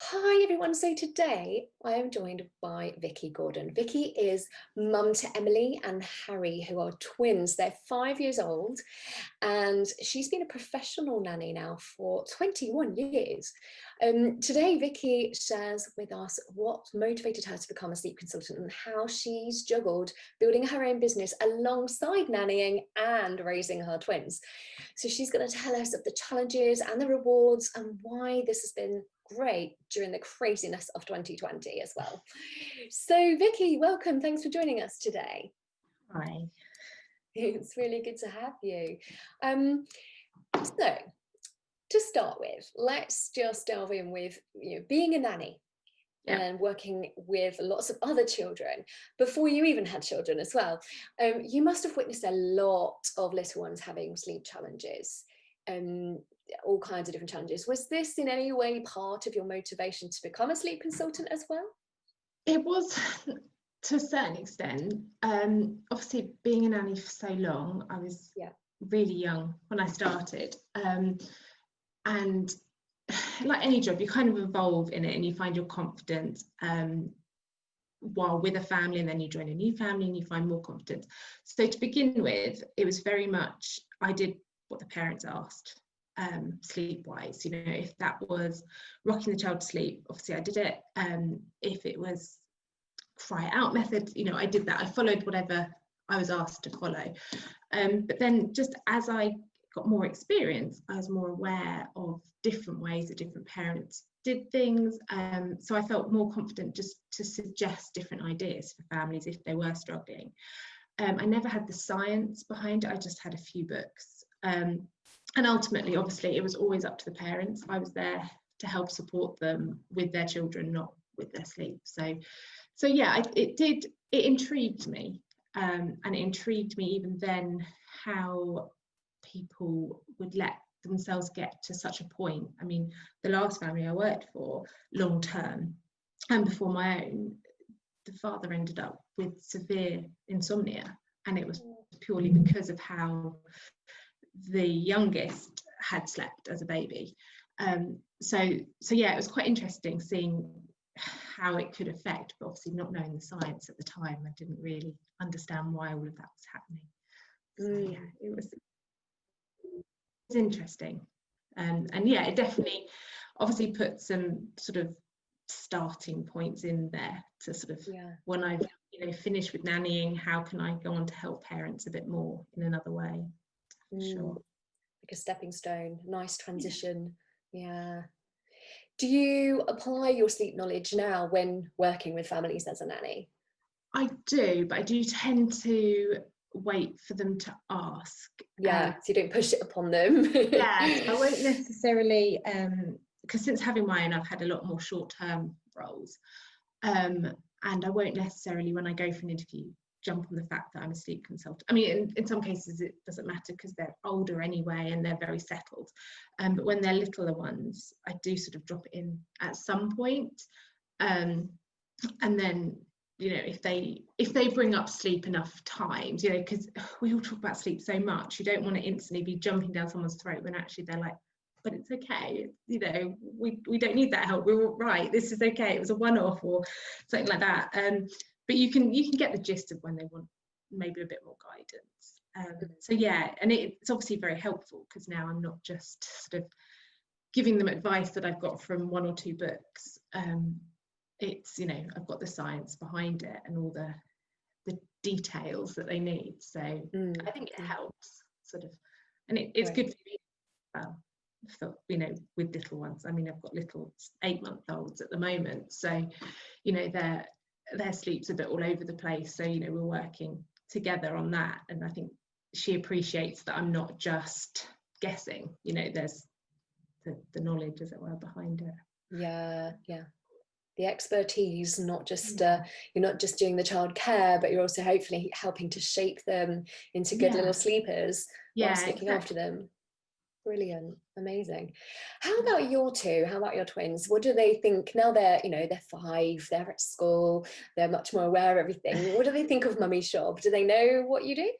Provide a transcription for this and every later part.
Hi everyone, so today I am joined by Vicky Gordon. Vicky is mum to Emily and Harry who are twins. They're five years old and she's been a professional nanny now for 21 years. Um, today Vicky shares with us what motivated her to become a sleep consultant and how she's juggled building her own business alongside nannying and raising her twins. So she's going to tell us of the challenges and the rewards and why this has been great during the craziness of 2020 as well. So Vicky, welcome. Thanks for joining us today. Hi. It's really good to have you. Um, so to start with, let's just delve in with you know, being a nanny yeah. and working with lots of other children before you even had children as well. Um, you must have witnessed a lot of little ones having sleep challenges. Um, all kinds of different challenges. Was this in any way part of your motivation to become a sleep consultant as well? It was to a certain extent. Um, obviously, being a nanny for so long, I was yeah. really young when I started. Um, and like any job, you kind of evolve in it and you find your confidence um, while with a family and then you join a new family and you find more confidence. So to begin with, it was very much, I did what the parents asked um, sleep wise you know if that was rocking the child to sleep obviously I did it. Um, if it was cry out method you know I did that. I followed whatever I was asked to follow. Um, but then just as I got more experience I was more aware of different ways that different parents did things. Um, so I felt more confident just to suggest different ideas for families if they were struggling. Um, I never had the science behind it. I just had a few books um, and ultimately obviously it was always up to the parents. I was there to help support them with their children not with their sleep. So so yeah it, it did it intrigued me. Um, and it intrigued me even then how people would let themselves get to such a point. I mean the last family i worked for long term and before my own the father ended up with severe insomnia. And it was purely because of how the youngest had slept as a baby. Um, so, so yeah, it was quite interesting seeing how it could affect, but obviously not knowing the science at the time, I didn't really understand why all of that was happening. So mm. yeah, it was, it was interesting. Um, and yeah, it definitely obviously put some sort of starting points in there to sort of yeah. when I've you know finished with nannying, how can I go on to help parents a bit more in another way? Mm. sure. Like a stepping stone nice transition. Yeah. do you apply your sleep knowledge now when working with families as a nanny? I do but i do tend to wait for them to ask yeah um, so you don't push it upon them. Yeah i won't necessarily um because since having mine i've had a lot more short-term roles. Um and i won't necessarily when i go for an interview jump on the fact that I'm a sleep consultant. I mean, in, in some cases it doesn't matter because they're older anyway and they're very settled. Um, but when they're littler ones, I do sort of drop it in at some point. Um, and then, you know, if they if they bring up sleep enough times, you know, because we all talk about sleep so much, you don't want to instantly be jumping down someone's throat when actually they're like, but it's okay you know we we don't need that help we're all right this is okay it was a one-off or something like that um but you can you can get the gist of when they want maybe a bit more guidance. Um, so yeah and it, it's obviously very helpful because now i'm not just sort of giving them advice that i've got from one or two books. Um, it's you know i've got the science behind it and all the the details that they need. So mm. i think it helps sort of and it, it's right. good for me well for you know with little ones. I mean i've got little eight month olds at the moment. So you know they're their sleep's a bit all over the place. So you know we're working together on that. And i think she appreciates that i'm not just guessing you know there's the, the knowledge as it were behind it. Yeah yeah. The expertise not just uh, you're not just doing the child care but you're also hopefully helping to shape them into good yeah. little sleepers yeah looking exactly. after them Brilliant, amazing. How about your two? How about your twins? What do they think now they're, you know, they're five, they're at school, they're much more aware of everything. What do they think of Mummy Shop? Do they know what you do?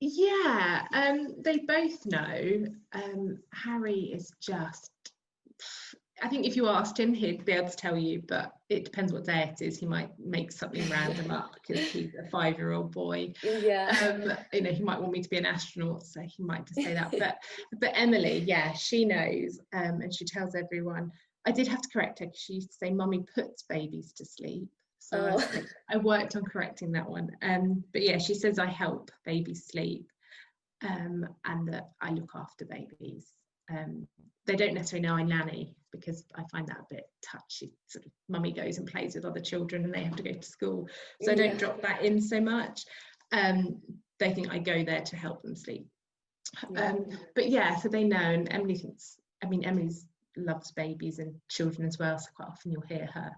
Yeah, um, they both know. Um, Harry is just, I think if you asked him, he'd be able to tell you, but it depends what day it is. He might make something random up because he's a five-year-old boy. Yeah. Um, you know, he might want me to be an astronaut, so he might just say that. But but Emily, yeah, she knows, um, and she tells everyone. I did have to correct her because she used to say, "Mummy puts babies to sleep." So oh. I, I, worked on correcting that one. Um, but yeah, she says I help babies sleep, um, and that I look after babies. Um, they don't necessarily know I nanny because I find that a bit touchy. Sort of mummy goes and plays with other children and they have to go to school. So I don't drop that in so much. Um, they think I go there to help them sleep. Yeah. Um, but yeah, so they know and Emily thinks, I mean, Emily's loves babies and children as well. So quite often you'll hear her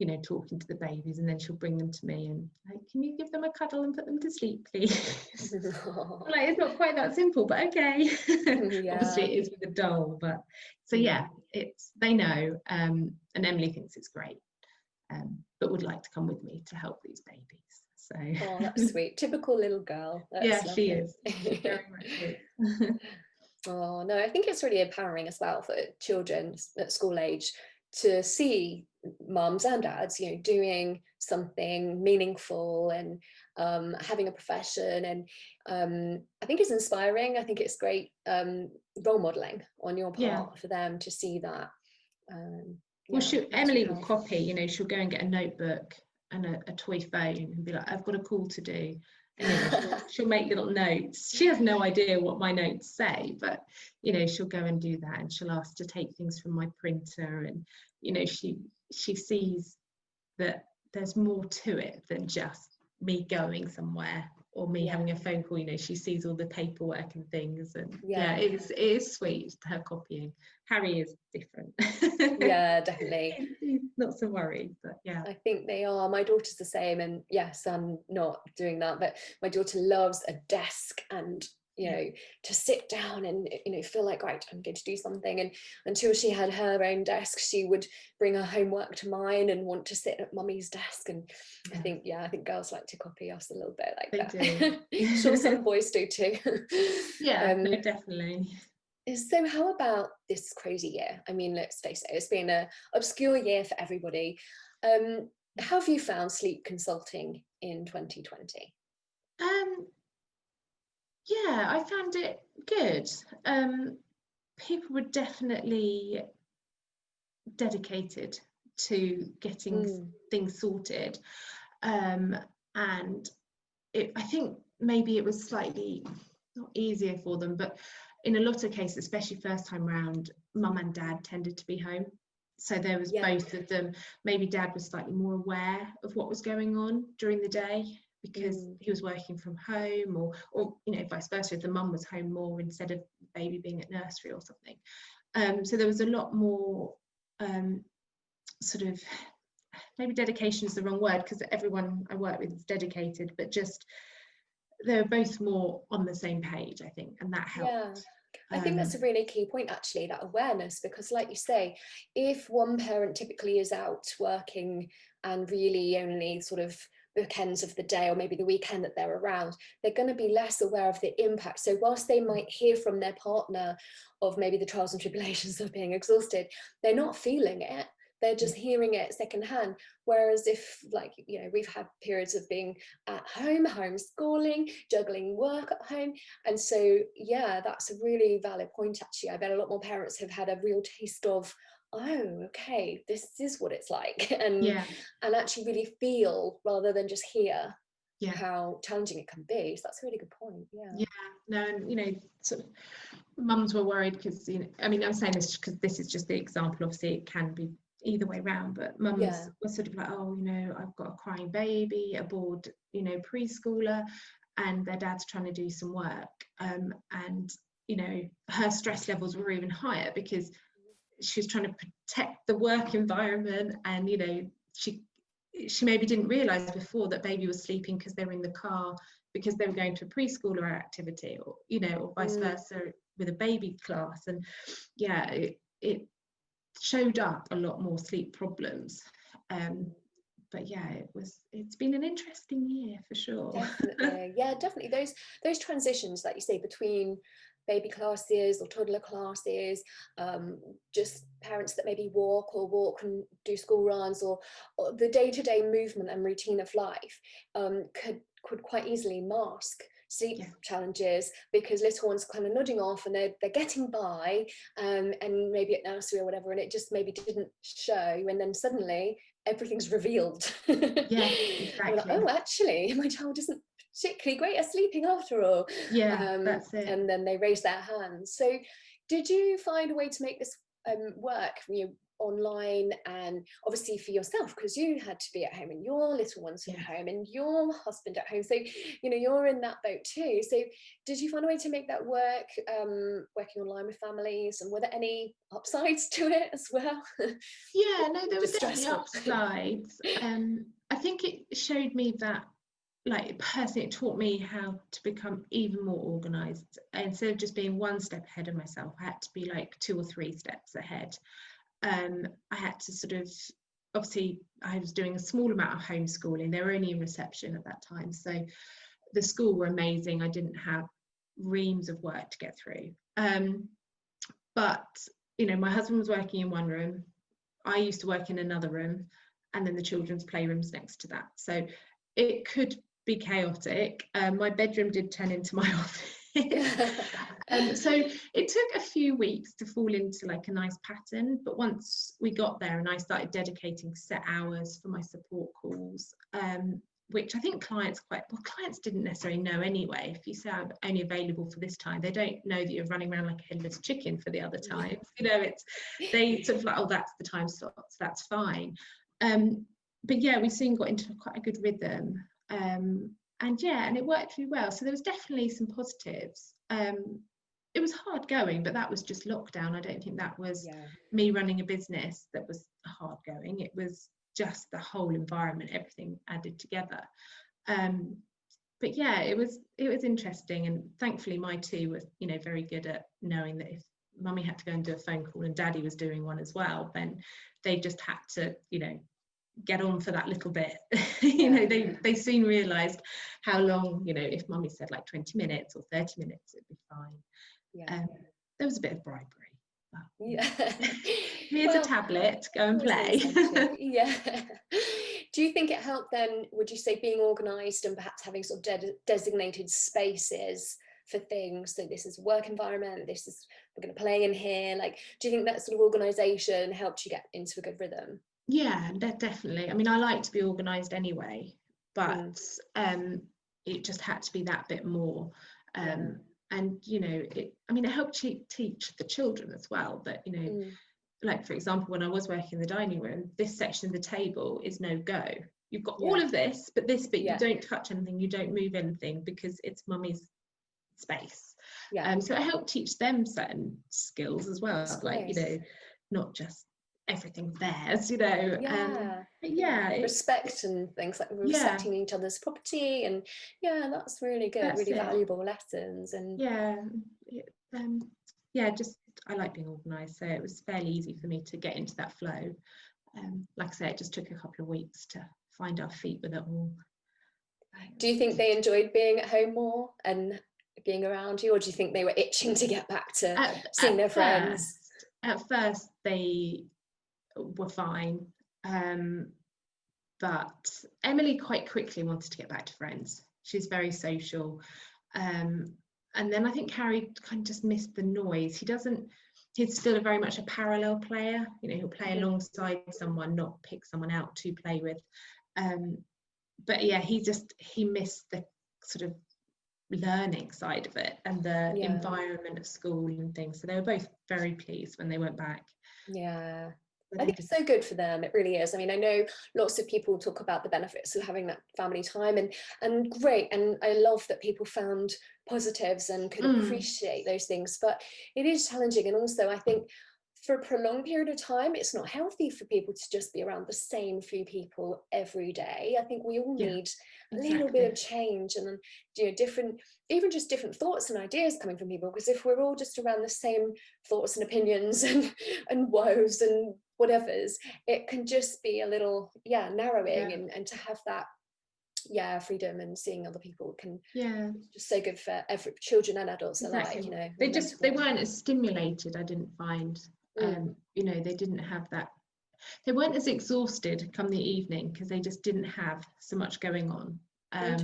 you know, talking to the babies and then she'll bring them to me and like, can you give them a cuddle and put them to sleep, please? like it's not quite that simple, but okay. Yeah. Obviously it is with a doll, but so yeah, it's they know. Um, and Emily thinks it's great. Um, but would like to come with me to help these babies. So Oh, that's sweet. Typical little girl. That's yeah, lovely. she is. very much is. oh no, I think it's really empowering as well for children at school age to see moms and dads, you know, doing something meaningful and um, having a profession. And um, I think it's inspiring. I think it's great um, role modeling on your part yeah. for them to see that. Um, well, she, Emily will copy, you know, she'll go and get a notebook and a, a toy phone and be like, I've got a call to do. And, you know, she'll, she'll, make little notes. She has no idea what my notes say, but you know, she'll go and do that and she'll ask to take things from my printer and you know, she she sees that there's more to it than just me going somewhere or me yeah. having a phone call. You know she sees all the paperwork and things and yeah, yeah it's it is sweet her copying. Harry is different. Yeah definitely. Not so worried but yeah. I think they are. My daughter's the same and yes i'm not doing that but my daughter loves a desk and you know to sit down and you know feel like right i'm going to do something. And until she had her own desk she would bring her homework to mine and want to sit at mummy's desk. And yeah. i think yeah i think girls like to copy us a little bit like they that. sure some boys do too. Yeah um, no, definitely. so how about this crazy year? I mean let's face it it's been a obscure year for everybody. Um how have you found sleep consulting in 2020 um yeah, I found it good. Um, people were definitely dedicated to getting mm. things sorted. Um, and it, I think maybe it was slightly not easier for them, but in a lot of cases, especially first time round, mum and dad tended to be home. So there was yeah. both of them. Maybe dad was slightly more aware of what was going on during the day because mm. he was working from home or or you know vice versa if the mum was home more instead of baby being at nursery or something um, so there was a lot more um, sort of maybe dedication is the wrong word because everyone I work with is dedicated but just they're both more on the same page I think and that helped yeah. I think that's a um, really key point actually, that awareness, because like you say, if one parent typically is out working and really only sort of bookends of the day or maybe the weekend that they're around, they're going to be less aware of the impact. So whilst they might hear from their partner of maybe the trials and tribulations of being exhausted, they're not feeling it. They're just mm. hearing it secondhand. Whereas if like, you know, we've had periods of being at home, homeschooling, juggling work at home. And so, yeah, that's a really valid point, actually. I bet a lot more parents have had a real taste of, oh okay this is what it's like and yeah. and actually really feel rather than just hear yeah. how challenging it can be so that's a really good point yeah yeah no and you know sort of mums were worried because you know i mean i'm saying this because this is just the example obviously it can be either way around but mums yeah. were sort of like oh you know i've got a crying baby a bored you know preschooler and their dad's trying to do some work um, and you know her stress levels were even higher because she was trying to protect the work environment and you know she she maybe didn't realize before that baby was sleeping because they were in the car because they were going to a preschooler activity or you know or vice mm. versa with a baby class. And yeah it, it showed up a lot more sleep problems. Um, but yeah it was it's been an interesting year for sure. Definitely. Yeah definitely. Those those transitions that you say between baby classes or toddler classes, um, just parents that maybe walk or walk and do school runs or, or the day-to-day -day movement and routine of life um, could, could quite easily mask sleep yeah. challenges because little ones kind of nodding off and they're, they're getting by um, and maybe at nursery or whatever and it just maybe didn't show and then suddenly everything's revealed. Yeah, exactly. like, oh, actually, my child isn't particularly great at sleeping after all. Yeah, um, that's it. And then they raise their hands. So did you find a way to make this um, work? You know, online and obviously for yourself because you had to be at home and your little ones at yeah. home and your husband at home so you know you're in that boat too so did you find a way to make that work um working online with families and were there any upsides to it as well yeah no there was definitely upsides um i think it showed me that like personally it taught me how to become even more organized instead of just being one step ahead of myself i had to be like two or three steps ahead um, I had to sort of obviously I was doing a small amount of homeschooling. They were only in reception at that time, so the school were amazing. I didn't have reams of work to get through. Um, but you know, my husband was working in one room. I used to work in another room, and then the children's playrooms next to that. So it could be chaotic. Um, my bedroom did turn into my office. Um, so it took a few weeks to fall into like a nice pattern but once we got there and I started dedicating set hours for my support calls um, which I think clients quite well clients didn't necessarily know anyway. If you say I'm only available for this time they don't know that you're running around like a headless chicken for the other times you know it's they sort of like oh that's the time slots. That's fine. Um, but yeah we soon got into quite a good rhythm um, and yeah, and it worked really well. So there was definitely some positives. Um, it was hard going, but that was just lockdown. I don't think that was yeah. me running a business that was hard going. It was just the whole environment, everything added together. Um, but yeah, it was it was interesting, and thankfully my two were you know very good at knowing that if mummy had to go and do a phone call and daddy was doing one as well, then they just had to you know get on for that little bit. You know they they soon realized how long you know if mummy said like 20 minutes or 30 minutes it'd be fine. Yeah. Um, there was a bit of bribery yeah. Here's well, a tablet go and play. yeah. Do you think it helped then would you say being organized and perhaps having sort of de designated spaces for things? So this is work environment this is we're going to play in here. Like do you think that sort of organization helped you get into a good rhythm yeah, definitely. I mean, I like to be organised anyway, but mm. um, it just had to be that bit more. Um. And you know, it. I mean, it helped teach the children as well that you know, mm. like for example, when I was working in the dining room, this section of the table is no go. You've got yeah. all of this, but this bit yeah. you don't touch anything, you don't move anything because it's mummy's space. Yeah. Um, so it helped teach them certain skills as well, like you know, not just everything's theirs, you know. Yeah. Um, yeah. Respect and things like respecting yeah. each other's property and yeah, that's really good, that's really it. valuable lessons. And yeah, um, yeah, just I like being organised, so it was fairly easy for me to get into that flow. Um, like I say, it just took a couple of weeks to find our feet with it all. Do you think they enjoyed being at home more and being around you, or do you think they were itching to get back to at, seeing at their friends? First, at first, they were fine. Um, but Emily quite quickly wanted to get back to friends. She's very social. Um, and then I think Harry kind of just missed the noise. He doesn't, he's still a very much a parallel player. You know, he'll play mm-hmm. alongside someone, not pick someone out to play with. Um, but yeah, he just, he missed the sort of learning side of it and the yeah. environment of school and things. So they were both very pleased when they went back. Yeah. I think it's so good for them. It really is. I mean, I know lots of people talk about the benefits of having that family time and and great. And I love that people found positives and could mm. appreciate those things. But it is challenging. And also I think for a prolonged period of time, it's not healthy for people to just be around the same few people every day. I think we all yeah, need a exactly. little bit of change and you know different, even just different thoughts and ideas coming from people. Because if we're all just around the same thoughts and opinions and and woes and whatever's, it can just be a little yeah narrowing yeah. And, and to have that yeah freedom and seeing other people can yeah just so good for every children and adults exactly. alike you know they just they weren't as stimulated i didn't find mm. um you know they didn't have that they weren't as exhausted come the evening because they just didn't have so much going on um,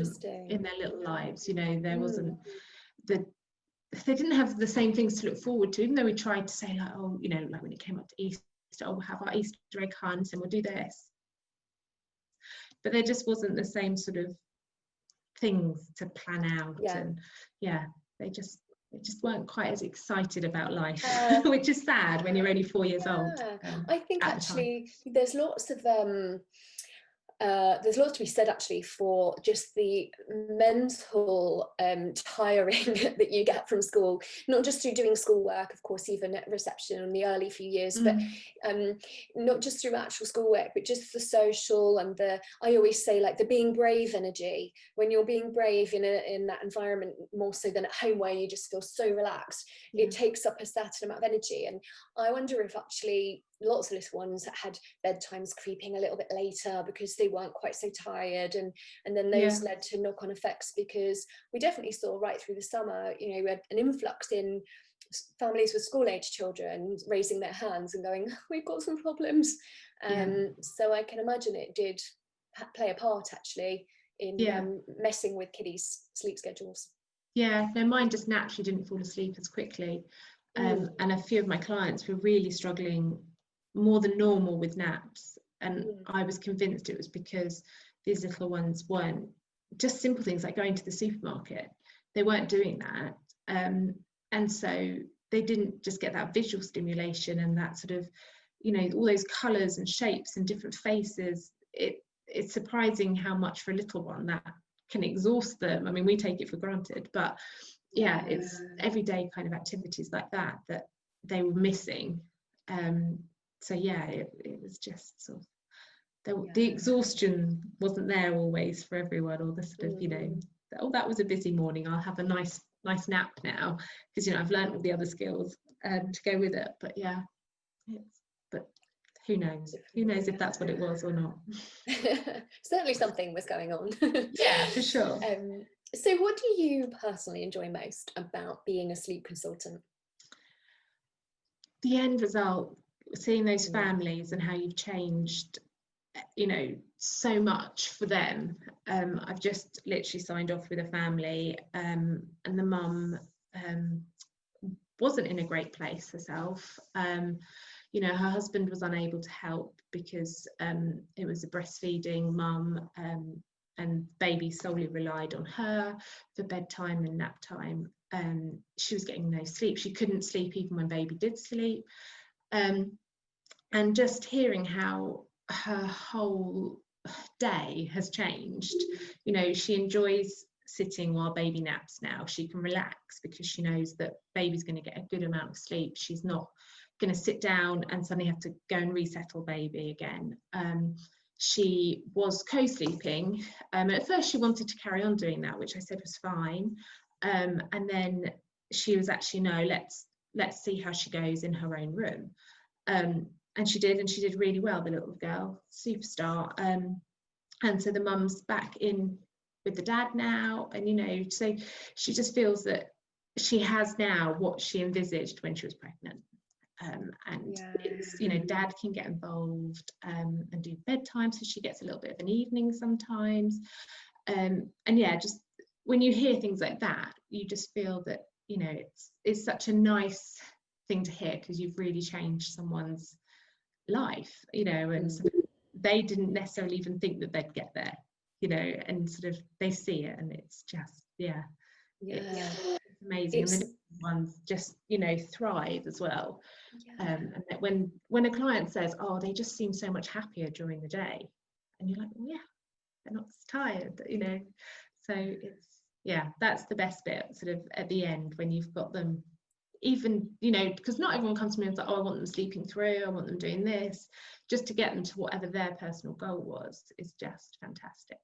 in their little lives you know there mm. wasn't the they didn't have the same things to look forward to even though we tried to say like oh you know like when it came up to easter oh we'll have our easter egg hunt and we'll do this but there just wasn't the same sort of things to plan out yeah. and yeah they just they just weren't quite as excited about life uh, which is sad when you're only four years yeah. old um, i think actually there's lots of um uh, there's lots to be said actually for just the mental um, tiring that you get from school, not just through doing schoolwork, of course, even at reception in the early few years, mm. but um, not just through actual schoolwork, but just the social and the, I always say like the being brave energy, when you're being brave in, a, in that environment more so than at home where you just feel so relaxed, it takes up a certain amount of energy. And I wonder if actually lots of little ones that had bedtimes creeping a little bit later because they weren't quite so tired and and then those yeah. led to knock-on effects because we definitely saw right through the summer you know we had an influx in families with school age children raising their hands and going we've got some problems um yeah. so i can imagine it did play a part actually in yeah. um, messing with kiddies sleep schedules yeah no mine just naturally didn't fall asleep as quickly um, mm. and a few of my clients were really struggling more than normal with naps. And mm. I was convinced it was because these little ones weren't just simple things like going to the supermarket they weren't doing that. Um, and so they didn't just get that visual stimulation and that sort of you know all those colors and shapes and different faces. It it's surprising how much for a little one that can exhaust them. I mean we take it for granted but yeah it's everyday kind of activities like that that they were missing. Um, so yeah it, it was just sort of the, yeah. the exhaustion wasn't there always for everyone or the sort of you know mm. oh that was a busy morning i'll have a nice nice nap now. Because you know i've learned all the other skills um, to go with it but yeah it's but who knows? Who knows if that's what it was or not. Certainly something was going on. Yeah for sure. Um, so what do you personally enjoy most about being a sleep consultant? The end result seeing those families and how you've changed you know so much for them. Um, i've just literally signed off with a family um, and the mum um, wasn't in a great place herself. Um, you know her husband was unable to help because um, it was a breastfeeding mum um, and baby solely relied on her for bedtime and nap time. Um, she was getting no sleep. She couldn't sleep even when baby did sleep um, and just hearing how her whole day has changed. You know she enjoys sitting while baby naps now. She can relax because she knows that baby's going to get a good amount of sleep. She's not going to sit down and suddenly have to go and resettle baby again. Um, she was co-sleeping. Um, at first she wanted to carry on doing that which i said was fine. Um, and then she was actually no let's let's see how she goes in her own room. Um, and she did and she did really well the little girl superstar. Um, and so the mum's back in with the dad now and you know so she just feels that she has now what she envisaged when she was pregnant. Um, and yeah. it's you know dad can get involved um, and do bedtime so she gets a little bit of an evening sometimes. Um, and yeah just when you hear things like that you just feel that you know it's it's such a nice thing to hear because you've really changed someone's life you know and mm. they didn't necessarily even think that they'd get there you know and sort of they see it and it's just yeah yeah it's, it's amazing it's, and the ones just you know thrive as well yeah. um, and that when when a client says oh they just seem so much happier during the day and you're like well, yeah they're not tired you know so it's yeah that's the best bit sort of at the end when you've got them even you know because not everyone comes to me and says oh i want them sleeping through i want them doing this just to get them to whatever their personal goal was is just fantastic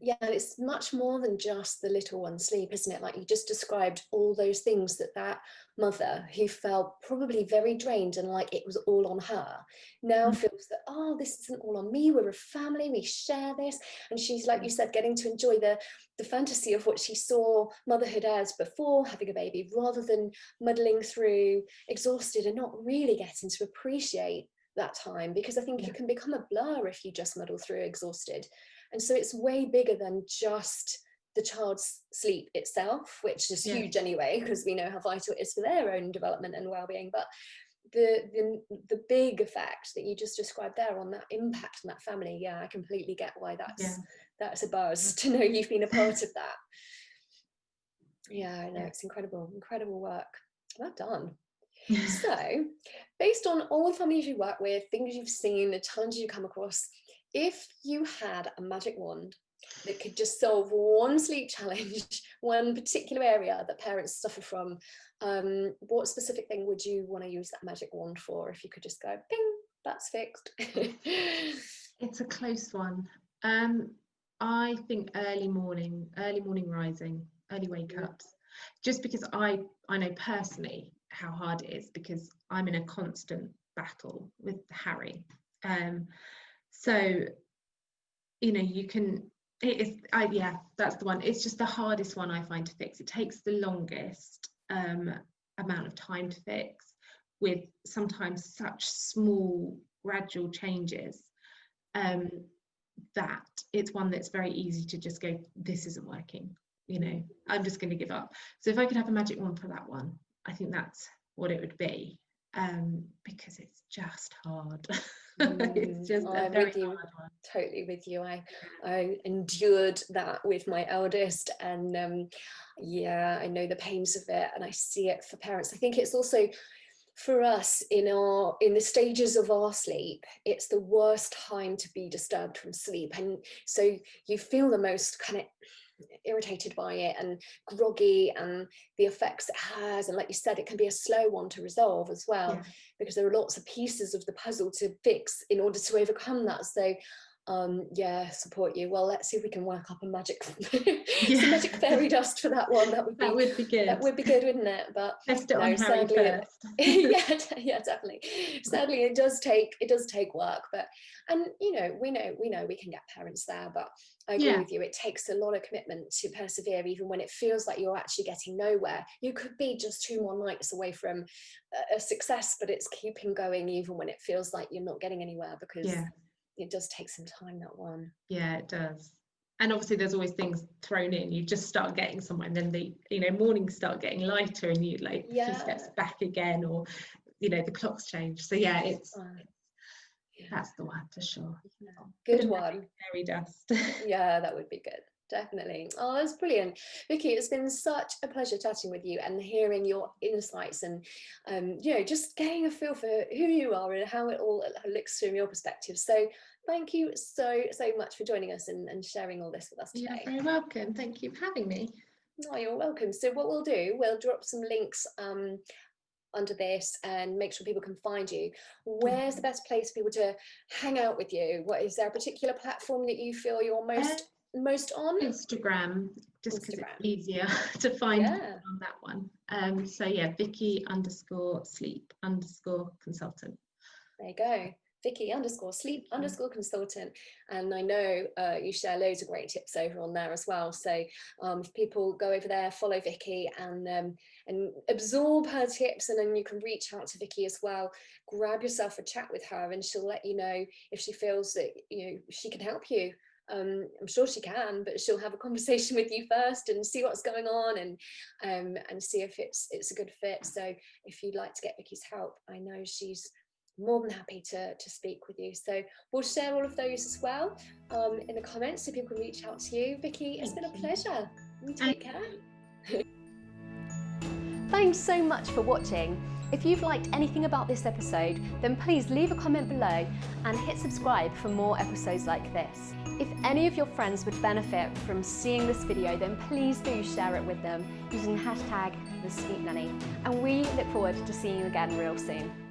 yeah, it's much more than just the little one sleep, isn't it? Like you just described all those things that that mother who felt probably very drained and like it was all on her now mm. feels that, oh, this isn't all on me. We're a family, we share this. And she's, like you said, getting to enjoy the, the fantasy of what she saw motherhood as before having a baby, rather than muddling through exhausted and not really getting to appreciate that time because I think yeah. it can become a blur if you just muddle through exhausted. And so it's way bigger than just the child's sleep itself, which is yeah. huge anyway, because we know how vital it is for their own development and well-being. But the, the the big effect that you just described there on that impact on that family, yeah, I completely get why that's yeah. that's a buzz to know you've been a part of that. Yeah, I know it's incredible, incredible work. Well done. so, based on all the families you work with, things you've seen, the challenges you come across, if you had a magic wand that could just solve one sleep challenge, one particular area that parents suffer from, um, what specific thing would you want to use that magic wand for if you could just go, ping, that's fixed? it's a close one. Um, I think early morning, early morning rising, early wake ups, just because I, I know personally how hard it is because I'm in a constant battle with Harry. Um, so, you know, you can, it is, I, yeah, that's the one. It's just the hardest one I find to fix. It takes the longest um, amount of time to fix with sometimes such small gradual changes um, that it's one that's very easy to just go, this isn't working. You know, I'm just going to give up. So if I could have a magic wand for that one, I think that's what it would be um, because it's just hard. it's just I'm with you, totally with you. I I endured that with my eldest, and um, yeah, I know the pains of it, and I see it for parents. I think it's also for us in our in the stages of our sleep it's the worst time to be disturbed from sleep and so you feel the most kind of irritated by it and groggy and the effects it has and like you said it can be a slow one to resolve as well yeah. because there are lots of pieces of the puzzle to fix in order to overcome that so um yeah support you. Well let's see if we can work up a magic yeah. some magic fairy dust for that one. That would be that would be good. that would be good wouldn't it? But Test it no, on sadly first. yeah yeah definitely. Sadly it does take it does take work but and you know we know we know we can get parents there but I agree yeah. with you. It takes a lot of commitment to persevere even when it feels like you're actually getting nowhere. You could be just two more nights away from a, a success but it's keeping going even when it feels like you're not getting anywhere because yeah it does take some time that one. Yeah it does. And obviously there's always things thrown in. You just start getting somewhere and then the you know mornings start getting lighter and you like yeah. few steps back again or you know the clocks change. So yeah it's, yeah. that's the one for sure. Good one. fairy dust. Yeah that would be good definitely. Oh that's brilliant. Vicky it's been such a pleasure chatting with you and hearing your insights and um you know just getting a feel for who you are and how it all looks from your perspective. So thank you so so much for joining us and, and sharing all this with us today. you're very welcome. Thank you for having me. Oh you're welcome. So what we'll do we'll drop some links um under this and make sure people can find you. Where's the best place for people to hang out with you? What is there a particular platform that you feel you're most most on? Instagram, just because it's easier to find yeah. on that one. Um, so yeah, Vicky underscore sleep underscore consultant. There you go. Vicky underscore sleep underscore consultant. And I know uh, you share loads of great tips over on there as well. So um, if people go over there, follow Vicky and um, and absorb her tips and then you can reach out to Vicky as well. Grab yourself a chat with her and she'll let you know if she feels that you know she can help you um, I'm sure she can, but she'll have a conversation with you first and see what's going on and um, and see if it's it's a good fit. So if you'd like to get Vicky's help, I know she's more than happy to, to speak with you. So we'll share all of those as well um, in the comments so people can reach out to you. Vicky, it's been a pleasure. You take care. Thanks so much for watching. If you've liked anything about this episode, then please leave a comment below and hit subscribe for more episodes like this. If any of your friends would benefit from seeing this video, then please do share it with them using hashtag the. And we look forward to seeing you again real soon.